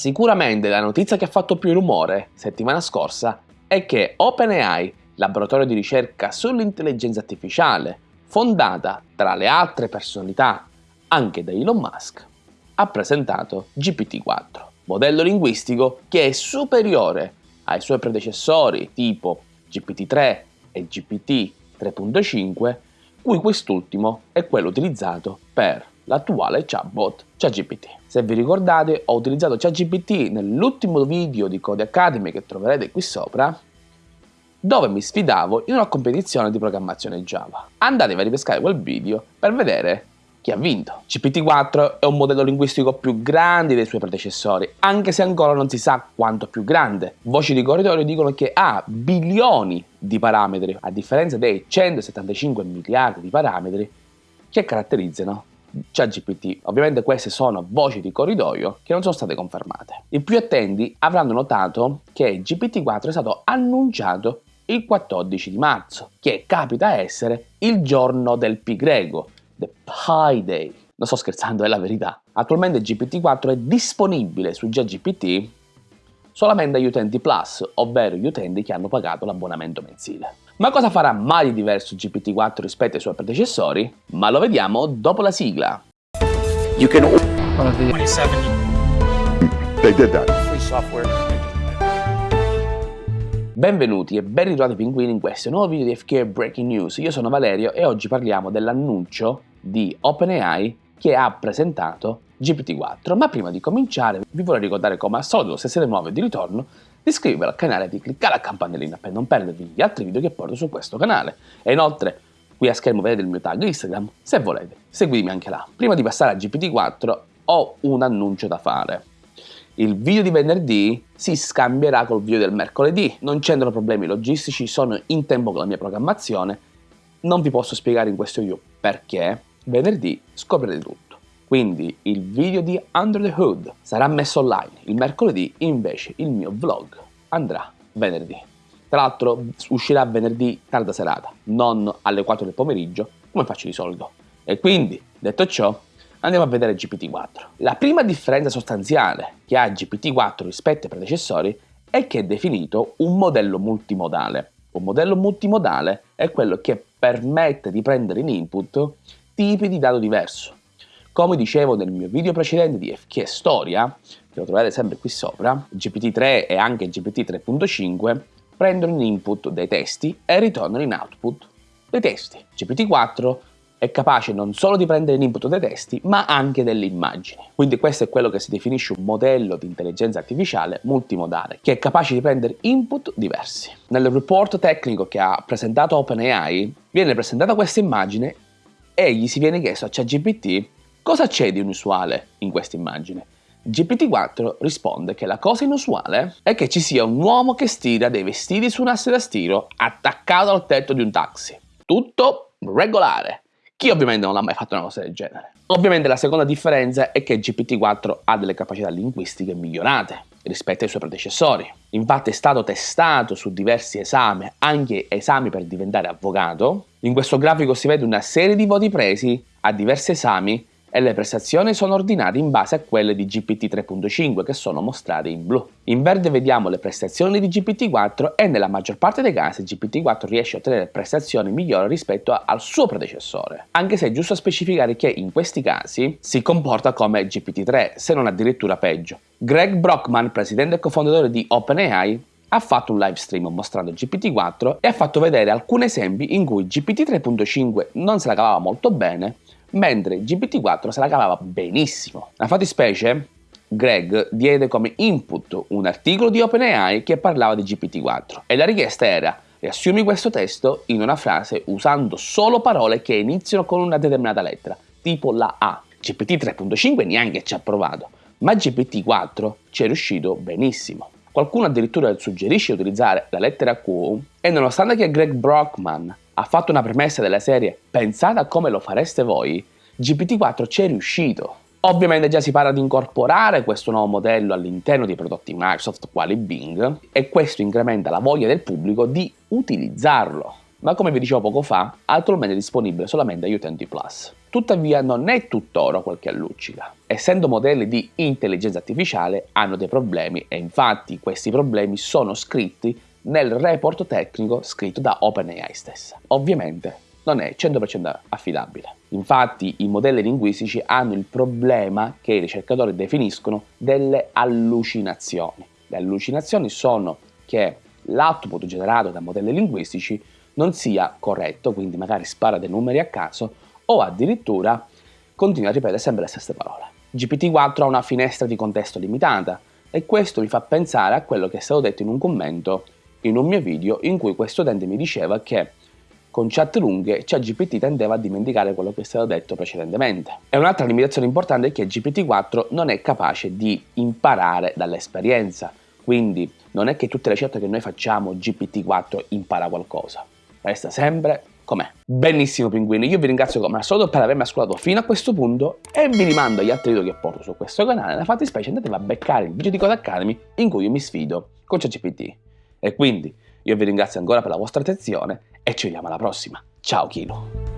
Sicuramente la notizia che ha fatto più rumore settimana scorsa è che OpenAI, laboratorio di ricerca sull'intelligenza artificiale, fondata tra le altre personalità anche da Elon Musk, ha presentato GPT-4, modello linguistico che è superiore ai suoi predecessori tipo GPT-3 e GPT 3.5, cui quest'ultimo è quello utilizzato per l'attuale chatbot ChatGPT. Se vi ricordate ho utilizzato ChatGPT nell'ultimo video di Code Academy che troverete qui sopra dove mi sfidavo in una competizione di programmazione Java. Andatevi a ripescare quel video per vedere chi ha vinto. GPT-4 è un modello linguistico più grande dei suoi predecessori, anche se ancora non si sa quanto più grande. Voci di corridoio dicono che ha bilioni di parametri, a differenza dei 175 miliardi di parametri che caratterizzano ChatGPT. Ovviamente queste sono voci di corridoio che non sono state confermate. I più attenti avranno notato che GPT-4 è stato annunciato il 14 di marzo, che capita essere il giorno del pi greco, The Pi Day. Non sto scherzando, è la verità. Attualmente GPT-4 è disponibile su GGPT solamente agli utenti Plus, ovvero gli utenti che hanno pagato l'abbonamento mensile. Ma cosa farà mai di diverso GPT-4 rispetto ai suoi predecessori? Ma lo vediamo dopo la sigla. You can... 27. They did that. Free software. Benvenuti e ben ritrovati pinguini in questo nuovo video di FK Breaking News. Io sono Valerio e oggi parliamo dell'annuncio di OpenAI che ha presentato GPT-4. Ma prima di cominciare vi vorrei ricordare come al solito, se siete nuovi di ritorno, iscrivervi al canale e di cliccare la campanellina per non perdervi gli altri video che porto su questo canale. E inoltre, qui a schermo vedete il mio tag Instagram, se volete, seguitemi anche là. Prima di passare a GPT-4 ho un annuncio da fare il video di venerdì si scambierà col video del mercoledì. Non c'entrano problemi logistici, sono in tempo con la mia programmazione. Non vi posso spiegare in questo video perché. Venerdì scoprirete tutto. Quindi il video di Under the Hood sarà messo online. Il mercoledì invece il mio vlog andrà venerdì. Tra l'altro uscirà venerdì tarda serata, non alle 4 del pomeriggio, come faccio di solito. E quindi, detto ciò, Andiamo a vedere GPT-4. La prima differenza sostanziale che ha GPT-4 rispetto ai predecessori è che è definito un modello multimodale. Un modello multimodale è quello che permette di prendere in input tipi di dato diverso. Come dicevo nel mio video precedente di FK Storia, che lo trovate sempre qui sopra, GPT-3 e anche GPT 3.5 prendono in input dei testi e ritornano in output dei testi. GPT-4 è capace non solo di prendere l'input dei testi, ma anche delle immagini. Quindi questo è quello che si definisce un modello di intelligenza artificiale multimodale, che è capace di prendere input diversi. Nel report tecnico che ha presentato OpenAI, viene presentata questa immagine e gli si viene chiesto a ChatGPT cosa c'è di inusuale in questa immagine. GPT-4 risponde che la cosa inusuale è che ci sia un uomo che stira dei vestiti su un asse da stiro attaccato al tetto di un taxi. Tutto regolare. Chi ovviamente non ha mai fatto una cosa del genere? Ovviamente la seconda differenza è che GPT-4 ha delle capacità linguistiche migliorate rispetto ai suoi predecessori. Infatti è stato testato su diversi esami, anche esami per diventare avvocato. In questo grafico si vede una serie di voti presi a diversi esami e le prestazioni sono ordinate in base a quelle di GPT 3.5 che sono mostrate in blu. In verde vediamo le prestazioni di GPT-4 e nella maggior parte dei casi GPT-4 riesce a ottenere prestazioni migliori rispetto al suo predecessore, anche se è giusto specificare che in questi casi si comporta come GPT-3, se non addirittura peggio. Greg Brockman, presidente e cofondatore di OpenAI, ha fatto un live stream mostrando GPT-4 e ha fatto vedere alcuni esempi in cui GPT 3.5 non se la cavava molto bene mentre GPT-4 se la cavava benissimo. La fattispecie, Greg diede come input un articolo di OpenAI che parlava di GPT-4 e la richiesta era riassumi questo testo in una frase usando solo parole che iniziano con una determinata lettera, tipo la A. GPT 3.5 neanche ci ha provato, ma GPT-4 ci è riuscito benissimo. Qualcuno addirittura suggerisce di utilizzare la lettera Q e nonostante che Greg Brockman ha fatto una premessa della serie pensate a come lo fareste voi, GPT-4 ci è riuscito. Ovviamente già si parla di incorporare questo nuovo modello all'interno dei prodotti Microsoft quali Bing e questo incrementa la voglia del pubblico di utilizzarlo. Ma come vi dicevo poco fa, attualmente è disponibile solamente agli utenti Plus. Tuttavia non è tutt'oro quel che alluccica. Essendo modelli di intelligenza artificiale hanno dei problemi e infatti questi problemi sono scritti nel report tecnico scritto da OpenAI stessa. Ovviamente non è 100% affidabile. Infatti i modelli linguistici hanno il problema che i ricercatori definiscono delle allucinazioni. Le allucinazioni sono che l'output generato da modelli linguistici non sia corretto, quindi magari spara dei numeri a caso o addirittura continua a ripetere sempre le stesse parole. GPT-4 ha una finestra di contesto limitata e questo mi fa pensare a quello che è stato detto in un commento in un mio video in cui questo utente mi diceva che con chat lunghe ChatGPT tendeva a dimenticare quello che è stato detto precedentemente. E un'altra limitazione importante è che GPT-4 non è capace di imparare dall'esperienza, quindi non è che tutte le scelte che noi facciamo GPT-4 impara qualcosa, resta sempre com'è. Benissimo pinguini, io vi ringrazio come al solito per avermi ascoltato fino a questo punto e vi rimando agli altri video che porto su questo canale, nella fattispecie andatevi a beccare il video di Code Academy in cui io mi sfido con ChatGPT. E quindi io vi ringrazio ancora per la vostra attenzione e ci vediamo alla prossima. Ciao Kilo!